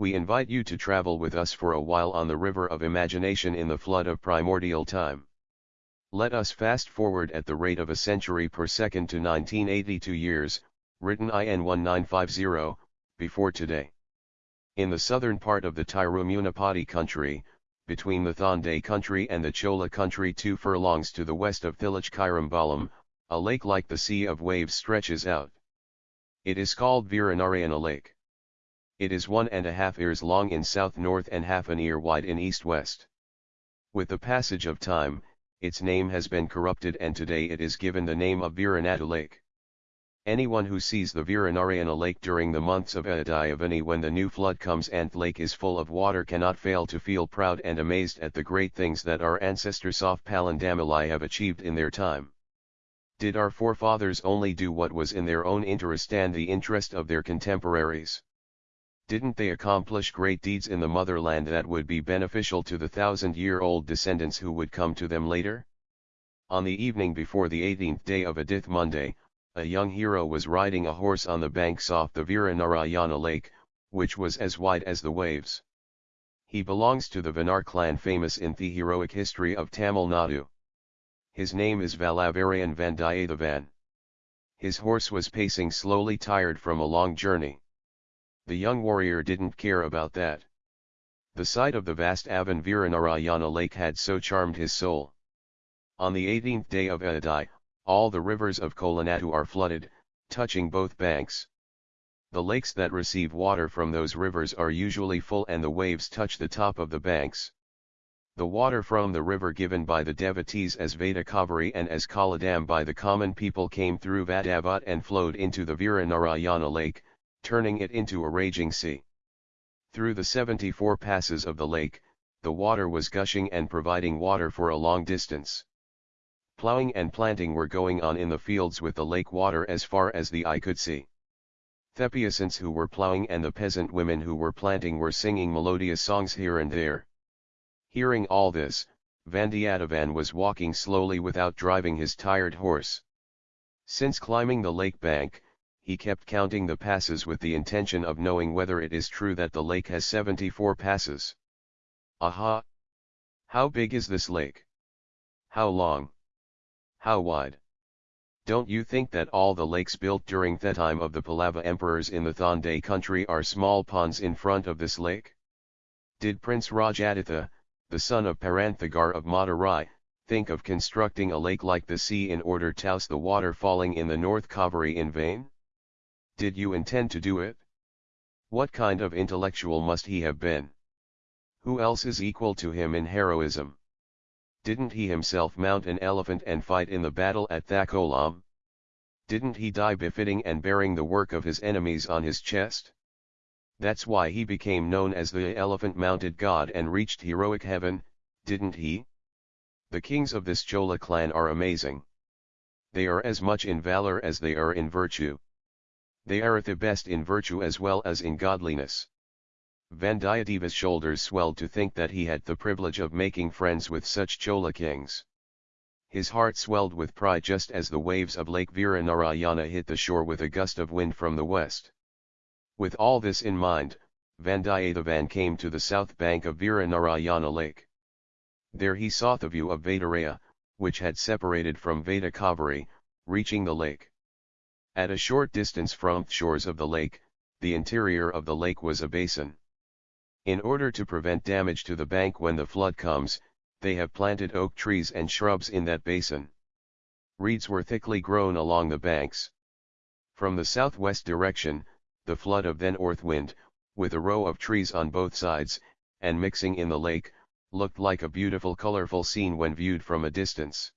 We invite you to travel with us for a while on the river of imagination in the flood of primordial time. Let us fast forward at the rate of a century per second to 1982 years, written IN 1950, before today. In the southern part of the Tirumunapati country, between the Thonday country and the Chola country two furlongs to the west of Thilachkirambalam, a lake like the sea of waves stretches out. It is called Viranarayana Lake. It is one and a half ears long in south-north and half an ear wide in east-west. With the passage of time, its name has been corrupted and today it is given the name of Viranadu Lake. Anyone who sees the Viranarayana lake during the months of Adayavani when the new flood comes and lake is full of water cannot fail to feel proud and amazed at the great things that our ancestors of Palandamalai have achieved in their time. Did our forefathers only do what was in their own interest and the interest of their contemporaries? Didn't they accomplish great deeds in the motherland that would be beneficial to the thousand-year-old descendants who would come to them later? On the evening before the 18th day of Adith Monday, a young hero was riding a horse on the banks off the Viranarayana lake, which was as wide as the waves. He belongs to the Vanar clan famous in the heroic history of Tamil Nadu. His name is Valavarayan Vandiyathevan. His horse was pacing slowly tired from a long journey. The young warrior didn't care about that. The sight of the vast Avan Viranarayana lake had so charmed his soul. On the 18th day of Adai, all the rivers of Kolanadu are flooded, touching both banks. The lakes that receive water from those rivers are usually full and the waves touch the top of the banks. The water from the river given by the devotees as Vedakaveri and as Kaladam by the common people came through Vadavat and flowed into the Viranarayana lake, turning it into a raging sea. Through the 74 passes of the lake, the water was gushing and providing water for a long distance. Plowing and planting were going on in the fields with the lake water as far as the eye could see. Thepiacents who were plowing and the peasant women who were planting were singing melodious songs here and there. Hearing all this, Vandiyathevan was walking slowly without driving his tired horse. Since climbing the lake bank, he kept counting the passes with the intention of knowing whether it is true that the lake has 74 passes. Aha! How big is this lake? How long? How wide? Don't you think that all the lakes built during the time of the Pallava emperors in the Thonday country are small ponds in front of this lake? Did Prince Rajaditha, the son of Paranthagar of Madurai, think of constructing a lake like the sea in order to house the water falling in the North Kaveri in vain? Did you intend to do it? What kind of intellectual must he have been? Who else is equal to him in heroism? Didn't he himself mount an elephant and fight in the battle at Thakolam? Didn't he die befitting and bearing the work of his enemies on his chest? That's why he became known as the elephant-mounted god and reached heroic heaven, didn't he? The kings of this Chola clan are amazing. They are as much in valor as they are in virtue. They are at the best in virtue as well as in godliness. Vandiyatheva's shoulders swelled to think that he had the privilege of making friends with such Chola kings. His heart swelled with pride just as the waves of Lake Viranarayana hit the shore with a gust of wind from the west. With all this in mind, Vandiyathevan came to the south bank of Viranarayana Lake. There he saw the view of Vedaraya, which had separated from Vedakaveri, reaching the lake. At a short distance from the shores of the lake, the interior of the lake was a basin. In order to prevent damage to the bank when the flood comes, they have planted oak trees and shrubs in that basin. Reeds were thickly grown along the banks. From the southwest direction, the flood of the north wind, with a row of trees on both sides, and mixing in the lake, looked like a beautiful colorful scene when viewed from a distance.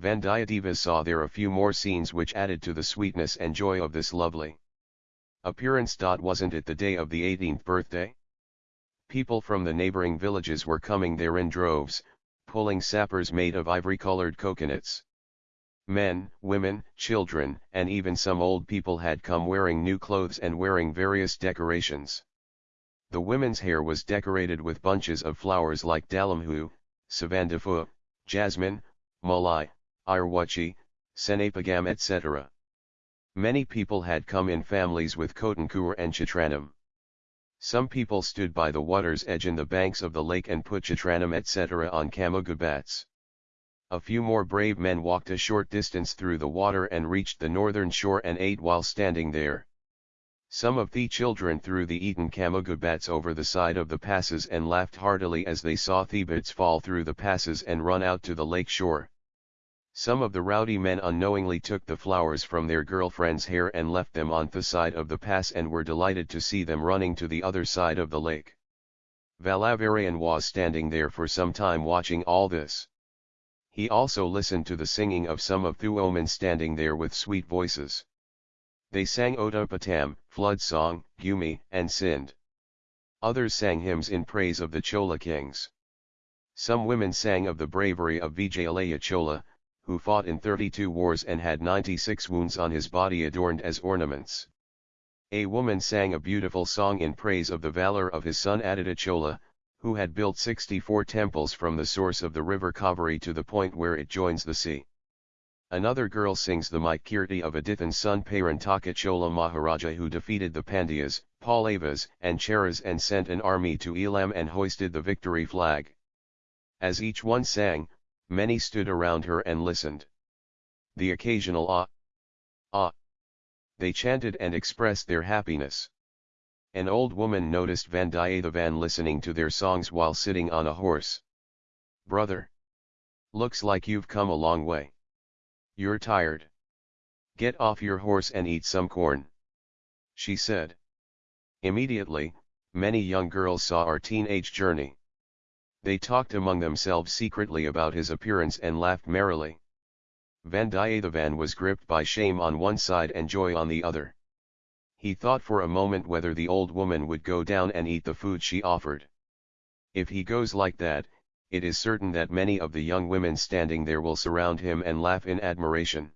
Vandiyadeva saw there a few more scenes which added to the sweetness and joy of this lovely appearance. Dot wasn't it the day of the 18th birthday? People from the neighboring villages were coming there in droves, pulling sappers made of ivory-colored coconuts. Men, women, children, and even some old people had come wearing new clothes and wearing various decorations. The women's hair was decorated with bunches of flowers like dalamhu, savandafu, jasmine, malai, irwachi, senapagam etc. Many people had come in families with kotankur and chitranam. Some people stood by the water's edge in the banks of the lake and put chitranam etc. on kamagubats. A few more brave men walked a short distance through the water and reached the northern shore and ate while standing there. Some of the children threw the eaten kamagubats over the side of the passes and laughed heartily as they saw Thebats fall through the passes and run out to the lake shore. Some of the rowdy men unknowingly took the flowers from their girlfriend's hair and left them on the side of the pass and were delighted to see them running to the other side of the lake. Valavarian was standing there for some time watching all this. He also listened to the singing of some of the women standing there with sweet voices. They sang Otopatam, Flood Song, Gumi, and Sind. Others sang hymns in praise of the Chola kings. Some women sang of the bravery of Vijayalaya Chola, who fought in 32 wars and had 96 wounds on his body adorned as ornaments. A woman sang a beautiful song in praise of the valor of his son Aditya Chola, who had built 64 temples from the source of the river Kaveri to the point where it joins the sea. Another girl sings the Maitkirti of Adithan's son Parantaka Chola Maharaja who defeated the Pandyas, Pallavas and Cheras and sent an army to Elam and hoisted the victory flag. As each one sang, many stood around her and listened. The occasional ah, ah. They chanted and expressed their happiness. An old woman noticed Vandiyathevan listening to their songs while sitting on a horse. Brother! Looks like you've come a long way. You're tired. Get off your horse and eat some corn. She said. Immediately, many young girls saw our teenage journey. They talked among themselves secretly about his appearance and laughed merrily. Vandiyathevan was gripped by shame on one side and joy on the other. He thought for a moment whether the old woman would go down and eat the food she offered. If he goes like that, it is certain that many of the young women standing there will surround him and laugh in admiration.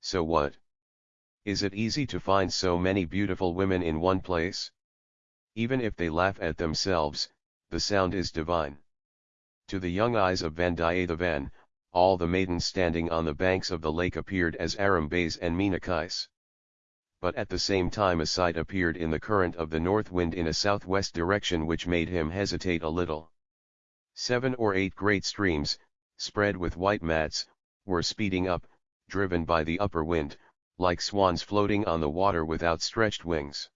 So what? Is it easy to find so many beautiful women in one place? Even if they laugh at themselves, the sound is divine. To the young eyes of Vandiyathevan, all the maidens standing on the banks of the lake appeared as Arambais and Meenakais. But at the same time a sight appeared in the current of the north wind in a southwest direction which made him hesitate a little. Seven or eight great streams, spread with white mats, were speeding up, driven by the upper wind, like swans floating on the water with outstretched wings.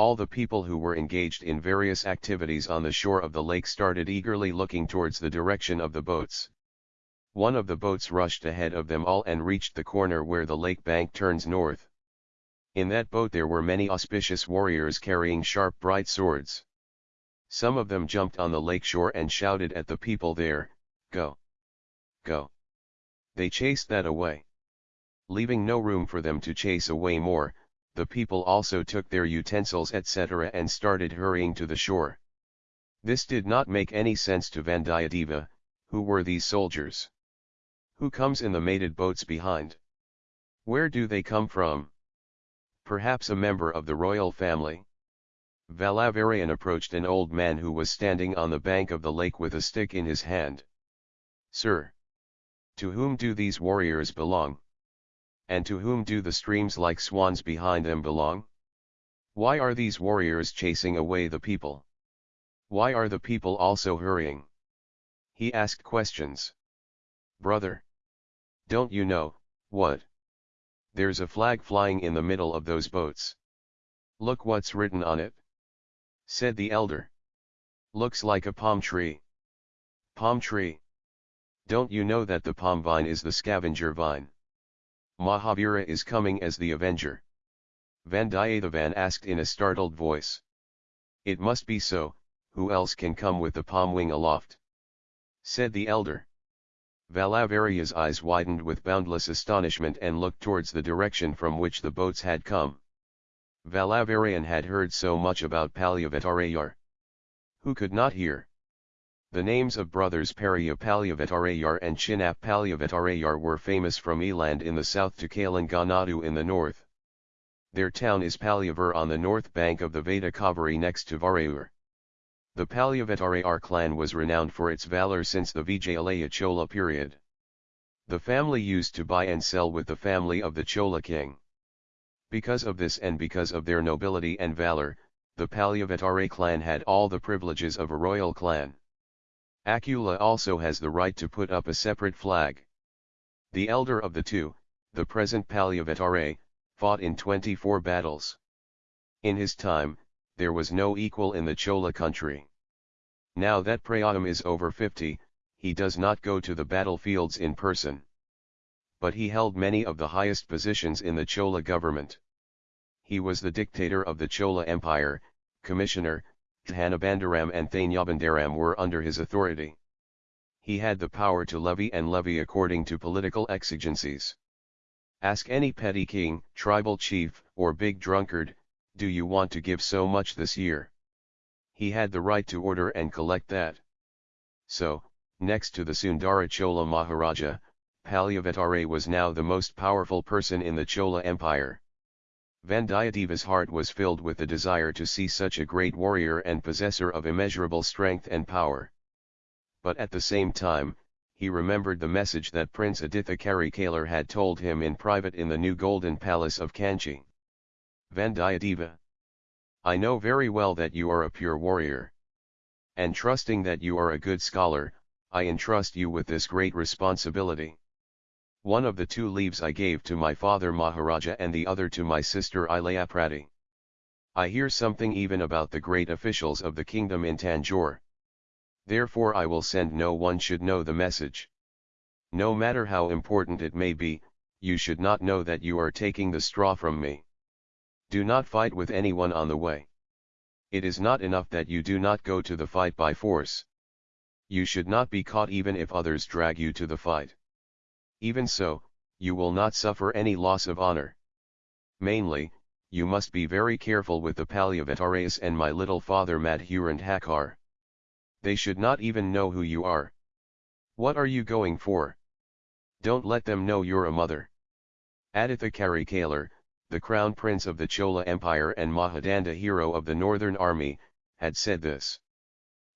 All the people who were engaged in various activities on the shore of the lake started eagerly looking towards the direction of the boats. One of the boats rushed ahead of them all and reached the corner where the lake bank turns north. In that boat there were many auspicious warriors carrying sharp bright swords. Some of them jumped on the lake shore and shouted at the people there, Go! Go! They chased that away. Leaving no room for them to chase away more, the people also took their utensils etc. and started hurrying to the shore. This did not make any sense to Vandiyadeva, who were these soldiers? Who comes in the mated boats behind? Where do they come from? Perhaps a member of the royal family? Valavarian approached an old man who was standing on the bank of the lake with a stick in his hand. Sir! To whom do these warriors belong? And to whom do the streams like swans behind them belong? Why are these warriors chasing away the people? Why are the people also hurrying? He asked questions. Brother! Don't you know, what? There's a flag flying in the middle of those boats. Look what's written on it said the elder. Looks like a palm tree. Palm tree. Don't you know that the palm vine is the scavenger vine? Mahavira is coming as the avenger. Vandiyathevan asked in a startled voice. It must be so, who else can come with the palm wing aloft? Said the elder. Valavaria's eyes widened with boundless astonishment and looked towards the direction from which the boats had come. Valavarian had heard so much about Palyavetarayar. Who could not hear? The names of brothers Periya Palyavetarayar and Chinnap Palyavetarayar were famous from Eland in the south to Kalanganadu in the north. Their town is Palyavar on the north bank of the Veda Kaveri next to Varayur. The Palyavetarayar clan was renowned for its valor since the Vijayalaya Chola period. The family used to buy and sell with the family of the Chola king. Because of this and because of their nobility and valor, the Palyavatare clan had all the privileges of a royal clan. Akula also has the right to put up a separate flag. The elder of the two, the present Palyavatare, fought in 24 battles. In his time, there was no equal in the Chola country. Now that Prayam is over 50, he does not go to the battlefields in person. But he held many of the highest positions in the Chola government. He was the dictator of the Chola Empire, commissioner, Dhanabandaram and Thanyabandaram were under his authority. He had the power to levy and levy according to political exigencies. Ask any petty king, tribal chief, or big drunkard, do you want to give so much this year? He had the right to order and collect that. So, next to the Sundara Chola Maharaja, Palyavatare was now the most powerful person in the Chola Empire. Vandiyadeva's heart was filled with the desire to see such a great warrior and possessor of immeasurable strength and power. But at the same time, he remembered the message that Prince Aditha Karikalar had told him in private in the new golden palace of Kanchi. Vandiyadeva. I know very well that you are a pure warrior. And trusting that you are a good scholar, I entrust you with this great responsibility. One of the two leaves I gave to my father Maharaja and the other to my sister Ilayaprati. I hear something even about the great officials of the kingdom in Tanjore. Therefore I will send no one should know the message. No matter how important it may be, you should not know that you are taking the straw from me. Do not fight with anyone on the way. It is not enough that you do not go to the fight by force. You should not be caught even if others drag you to the fight. Even so, you will not suffer any loss of honor. Mainly, you must be very careful with the Palyavataras and my little father Madhurantakar. They should not even know who you are. What are you going for? Don't let them know you're a mother. Aditha Karikalar, the crown prince of the Chola Empire and Mahadanda hero of the Northern Army, had said this.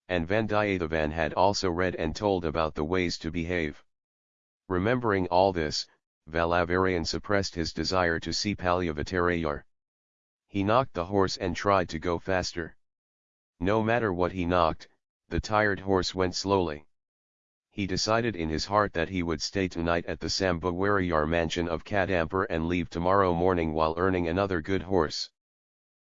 And Vandiyathevan had also read and told about the ways to behave. Remembering all this, Valavarian suppressed his desire to see Palyavatarayar. He knocked the horse and tried to go faster. No matter what he knocked, the tired horse went slowly. He decided in his heart that he would stay tonight at the Sambhawarayar mansion of Kadampur and leave tomorrow morning while earning another good horse.